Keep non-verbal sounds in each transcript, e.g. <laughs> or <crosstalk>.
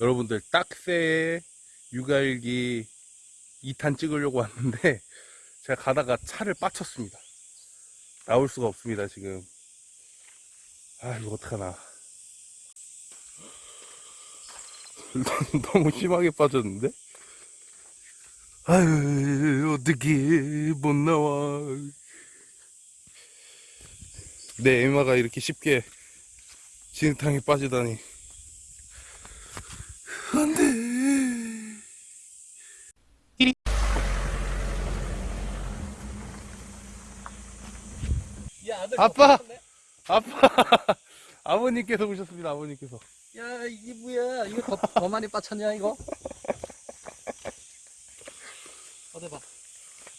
여러분들 딱새 육아일기 2탄 찍으려고 왔는데 <laughs> 제가 가다가 차를 빠쳤습니다. 나올 수가 없습니다 지금. 아 이거 어떡하나. <laughs> 너무 심하게 빠졌는데? 아유 어떻게 못 나와. 내 에마가 이렇게 쉽게 진흙탕에 빠지다니 안돼 야, 아들 아빠! 덮었네. 아빠 <laughs> 아버님께서 오셨습니다 아버님께서 야, 이게 뭐야? 이거 더, 더 많이 빠쳤냐, 이거? 어디 봐.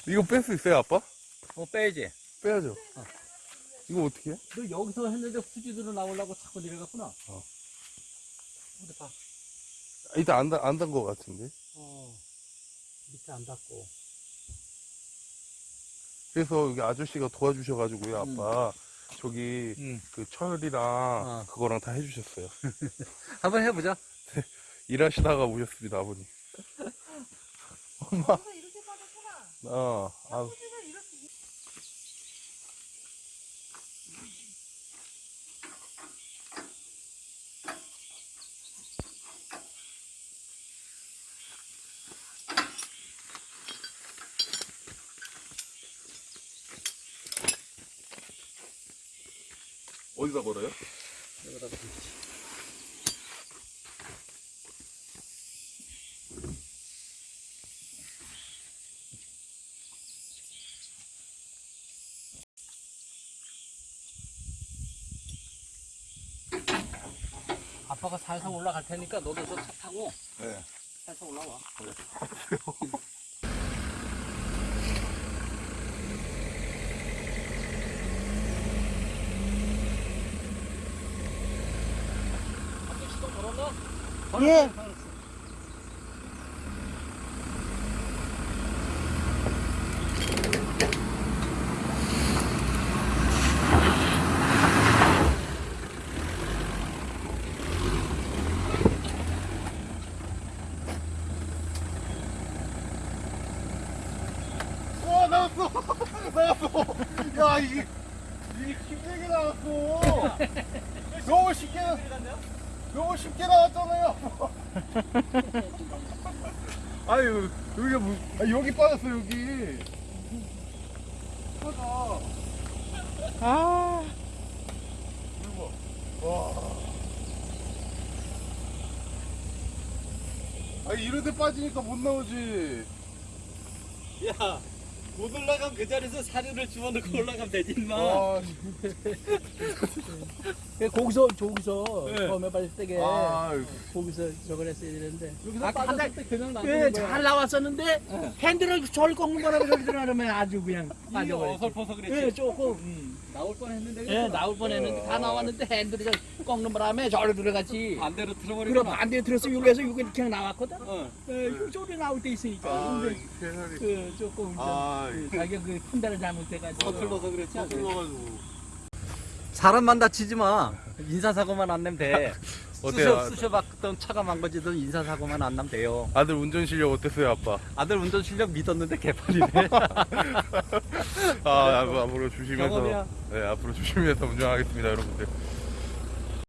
이거 뺄 수 있어요 아빠? 어, 빼야지. 빼야죠 이거 어떻게 해? 너 여기서 했는데 후지들로 나오려고 자꾸 내려갔구나. 어. 어디 봐. 일단 안단안단거 같은데 어. 밑에 안 닿고. 그래서 여기 아저씨가 도와주셔가지고요 음. 아빠 저기 응. 그 철이랑 어. 그거랑 다 해주셨어요 <laughs> 한번 해보자. <laughs> 일하시다가 오셨습니다 아버님 <laughs> 엄마 이렇게 빠졌구나. 어 아, 후지가 이렇게 어디다 걸어요? 여기다 놓지. 아빠가 살살 올라갈 테니까 너도 저 차 타고 네 살살 올라와. 아빠 시동 걸었나? 예. 와 나왔어. <laughs> 나왔어. 야 이게 이게 힘들게 나왔어. <laughs> 너무 쉽게 너무 쉽게 나왔잖아요. <laughs> 아유 여기가 뭐 아, 여기 빠졌어 여기. 빠져. 아. 이거 봐. 와. 아, 이런 데 빠지니까 못 나오지. 야, 못 올라가면 그 자리에서 사료를 주워넣고 올라가면 되지, 임마. 아, <laughs> 거기서 저기서 네. 처음에 빠질 때게 아, 거기서 저걸 했어야 되는데 여기서 아까 달- 빠졌을 때 그냥 예, 놔두는 거야. 잘 나왔었는데 핸들을 저를 꺾는 바람에 저리 들어가면 아주 그냥 이게 빠져버렸지 어설퍼서 그랬지. 예, 조금 음. 나올 뻔했는데. 예. 나올 뻔했는데 다 나왔는데 핸들이 저 꺾는 바람에 저리 들어갔지 반대로 그럼 틀어버리고. 반대에 들었어 여기서 여기 그냥 나왔거든 어. 예, 저리 나올 때 있으니까 아, 근데 세상에. 그 조금 좀 아, 그 자기가 그 판단을 잘못해가지고 서툴러서 그랬지. 서툴러가지고. 사람만 다치지 마. 인사사고만 안 내면 돼. 어때요? 쑤셔, 쑤셔봤던 차가 망가지던 인사사고만 안 나면 돼요. 아들 운전 실력 어땠어요, 아빠? 아들 운전 실력 믿었는데 개판이네. <laughs> 아, 앞- 앞으로 조심해서. 경험이야. 네, 앞으로 조심해서 운전하겠습니다, 여러분들.